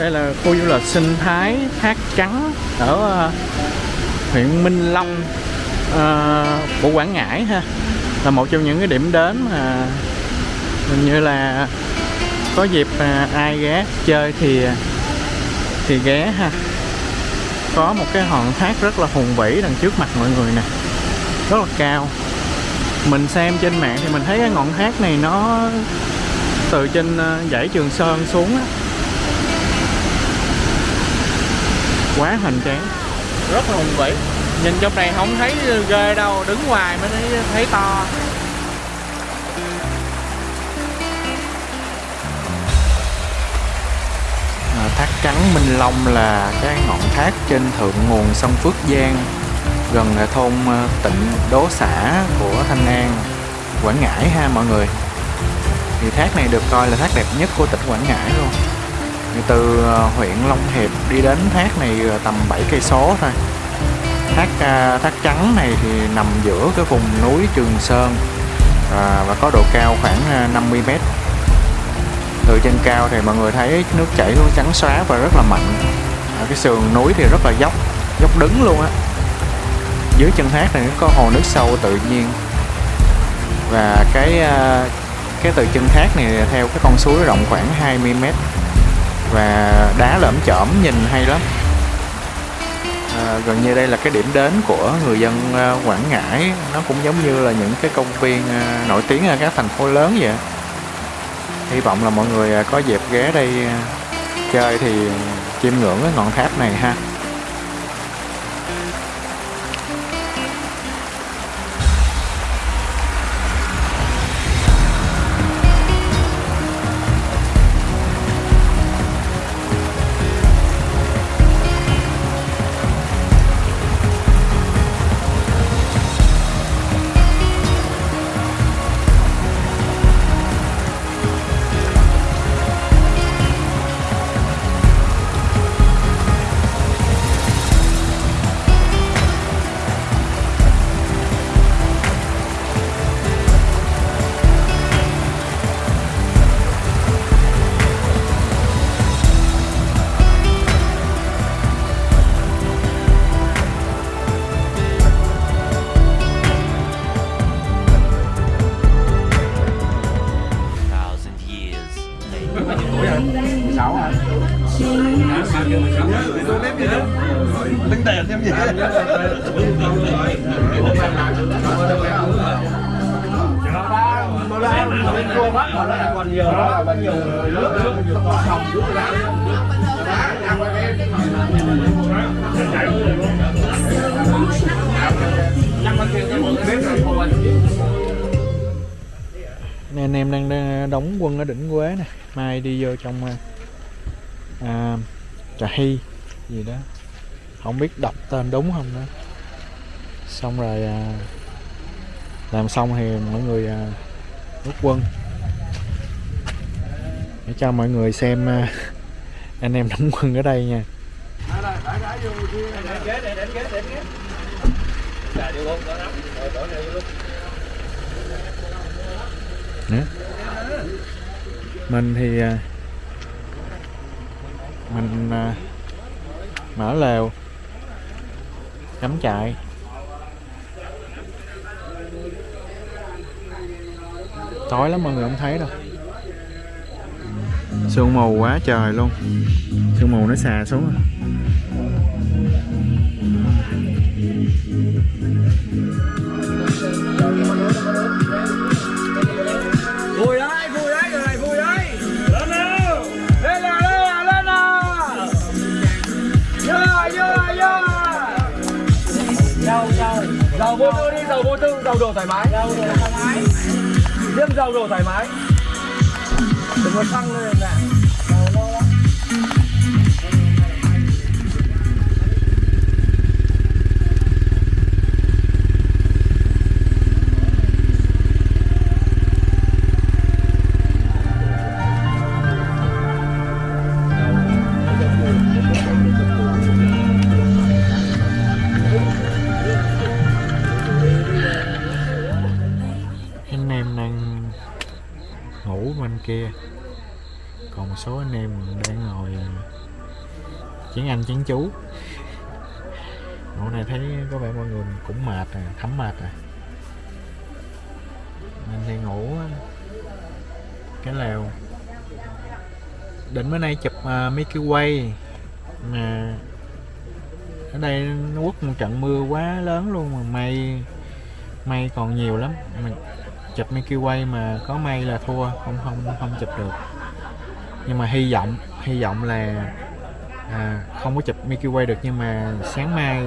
đây là khu du lịch sinh thái thác trắng ở uh, huyện Minh Long ờ, của Quảng Ngãi ha. Là một trong những cái điểm đến mà hình như là có dịp uh, ai ghé chơi thì thì ghé ha. Có một cái hòn thác rất là hùng vĩ đằng trước mặt mọi người nè rất là cao. Mình xem trên mạng thì mình thấy cái ngọn thác này nó từ trên ờ, dãy Trường Sơn xuống á quá hoành tráng rất là hùng vĩ nhìn trong này không thấy ghê đâu đứng ngoài mới thấy, thấy to À, thác trắng Minh Long là cái ngọn thác trên thượng nguồn sông Phước Giang gần à, thôn à, Tịnh Đố xã của Thanh An, Quảng Ngãi ha mọi người. Thì thác này được coi là thác đẹp nhất của tỉnh Quảng Ngãi luôn. Từ ờ, huyện Long Hiệp đi đến thác này ờ, tầm 7 cây số thôi. Thác ờ, thác trắng này thì nằm giữa cái vùng núi Trường Sơn à, và có độ cao khoảng 50 mét. Từ trên cao thì mọi người thấy nước chảy luôn trắng xóa và rất là mạnh. Cái sườn núi thì rất là dốc dốc đứng luôn á. Dưới chân thác này có hồ nước sâu tự nhiên. Và cái cái từ chân thác này theo cái con suối rộng khoảng 20 mét và đá lởm chởm nhìn hay lắm. À, gần như đây là cái điểm đến của người dân à, Quảng Ngãi. Nó cũng giống như là những cái công viên à, nổi tiếng ở các thành phố lớn vậy. Hy vọng là mọi người à, có dịp ghé đây chơi thì chiêm ngưỡng cái ngọn tháp này ha. Later. tính tiền thêm gì còn nhiều đó là nhiều nước nước phòng nước Nên anh em đang, đang đóng quân ở đỉnh Quế nè. Mai đi vô trong à, à, Trà Hy gì đó. Không biết đọc tên đúng không nữa. Xong rồi à, làm xong thì mọi người à, rút quân. Để cho mọi người xem à, anh em đóng quân ở đây nha. Nè. mình thì à, mình à, mở lều cắm trại tối lắm mọi người không thấy đâu sương mù quá trời luôn sương mù nó xà xuống rồi. Vô tư đi dầu vô tư dầu đồ thoải mái. Dầu đồ thoải mái. Riêng dầu đồ thoải mái. Đừng có xăng lên nè anh em đang ngồi à, chén anh chén chú. Hôm này thấy có vẻ mọi người cũng mệt à, thấm mệt à. Mình thì ngủ cái lều. Định bữa nay chụp à, uh, cái Way. Mà ở đây nó quất một trận mưa quá lớn luôn mà mây mây còn nhiều lắm. Mình chụp Milky Way mà có mây là thua không không không chụp được nhưng mà hy vọng hy vọng là à, không có chụp Milky Way được nhưng mà sáng mai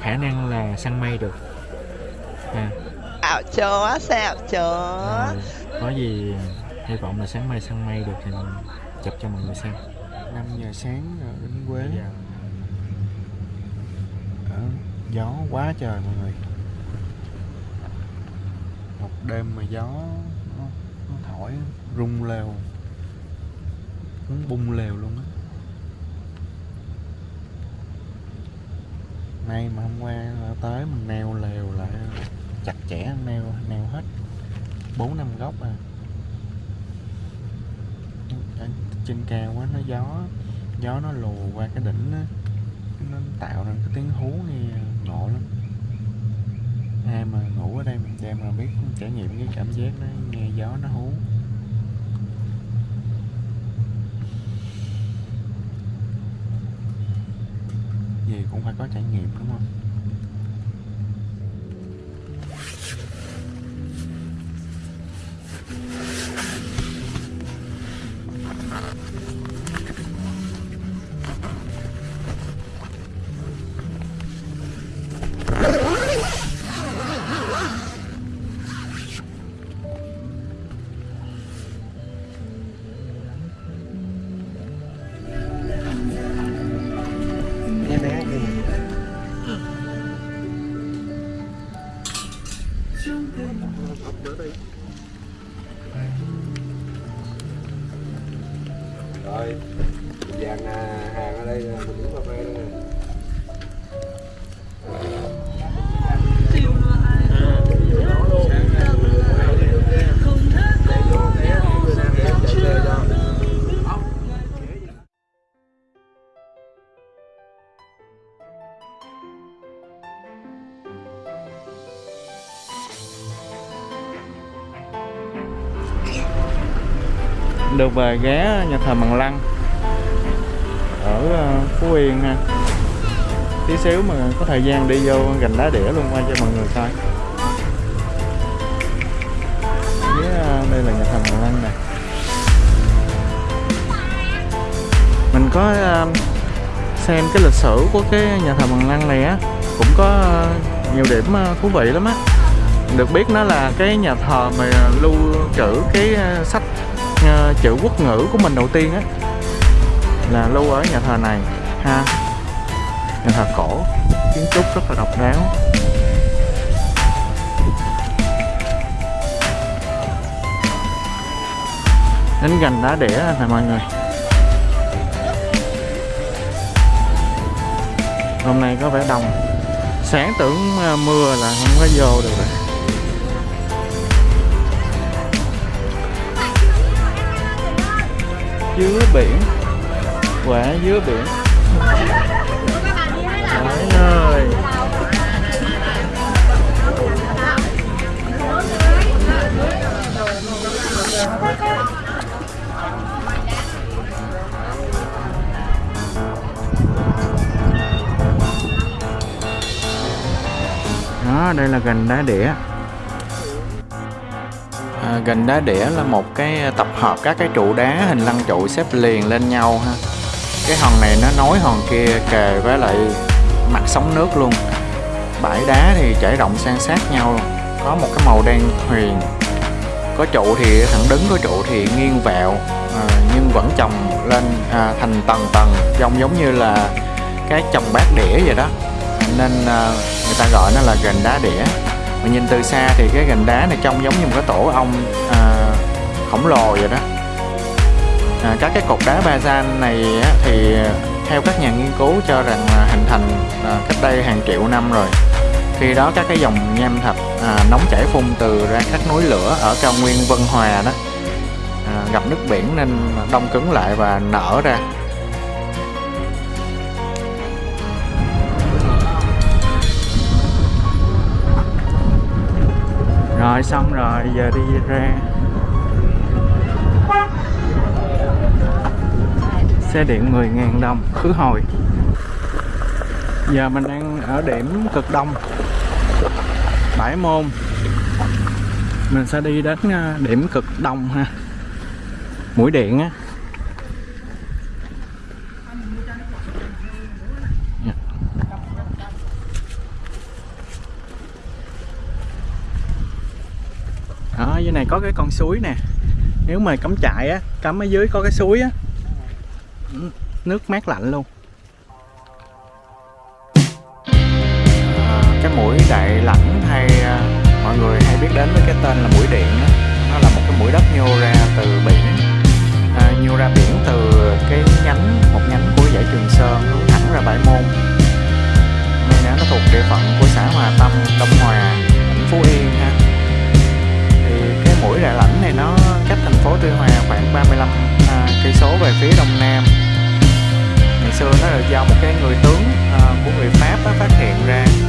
khả năng là săn mây được. À, Ảo chó, xạo chó. À, có gì hy vọng là sáng mai săn mây được thì mình chụp cho mọi người xem. 5 giờ sáng ở Bến Quế. Ở gió quá trời mọi người. Một đêm mà gió nó, nó thổi rung lều muốn bung lều luôn á. Nay mà hôm qua tới mình neo lều lại, chặt chẽ, neo neo hết. Bốn, năm góc à. Ở trên cao quá nó gió gió nó lùa qua cái đỉnh á. Nó tạo ra cái tiếng hú nghe ngộ lắm. Ai mà ngủ ở đây mình đem mà biết trải nghiệm cái cảm giác nó nghe gió nó hú. Gì cũng phải có trải nghiệm đúng không? Được về ghé nhà thờ Bằng Lăng. Ở ờ, Phú Yên ha. Tí xíu mà có thời gian đi vô gành đá đĩa luôn, qua cho mọi người coi. Ờ, đây là nhà thờ Bằng Lăng nè. Mình có ờ, xem cái lịch sử của cái nhà thờ Bằng Lăng này á, cũng có nhiều điểm thú vị lắm á. Được biết nó là cái nhà thờ mà lưu trữ cái sách Ờ, chữ quốc ngữ của mình đầu tiên á, là lưu ở nhà thờ này, ha. Nhà thờ cổ, kiến trúc rất là độc đáo. Đến gần đá đĩa nè mọi người. Hôm nay có vẻ đông. Sáng tưởng ờ, mưa là không có vô được rồi. Dứa biển. Quả dứa biển. Trời ơi đó đây là gành đá đĩa gành đá đĩa là một cái ờ, tập hợp các cái trụ đá hình lăng trụ xếp liền lên nhau ha. Cái hòn này nó nối hòn kia kề với lại mặt sóng nước luôn. Bãi đá thì trải rộng san sát nhau có một cái màu đen huyền. Có trụ thì thẳng đứng có trụ thì nghiêng vẹo à, nhưng vẫn chồng lên à, thành tầng tầng trông giống như là cái chồng bát đĩa vậy đó. Nên à, người ta gọi nó là gành đá đĩa mà nhìn từ xa thì cái gành đá này trông giống như một cái tổ ong à, khổng lồ vậy đó. À, các cái cột đá bazan này á, thì theo các nhà nghiên cứu cho rằng là hình thành à, cách đây hàng triệu năm rồi. Khi đó các cái dòng nham thạch à, nóng chảy phun từ ra các núi lửa ở cao nguyên Vân Hòa đó à, gặp nước biển nên đông cứng lại và nở ra. Rồi, xong rồi giờ đi ra. Xe điện 10.000 đồng, khứ hồi. Giờ mình đang ở điểm cực đông, bãi môn. Mình sẽ đi đến ờ, điểm cực đông ha. Mũi điện á Dạ. đó dưới này có cái con suối nè. Nếu mà cắm trại á cắm ở dưới có cái suối á ừ, nước mát lạnh luôn. À, cái mũi đại lãnh hay à, mọi người hay biết đến với cái tên là mũi điện đó. nó là một cái mũi đất nhô ra từ biển. À, nhô ra biển từ cái nhánh một nhánh của dãy Trường Sơn hướng thẳng ra bãi môn. Nơi nó thuộc địa phận của xã Hòa Tâm Đông số về phía đông nam. Ngày xưa nó được do một cái người tướng à, của người Pháp đó, phát hiện ra.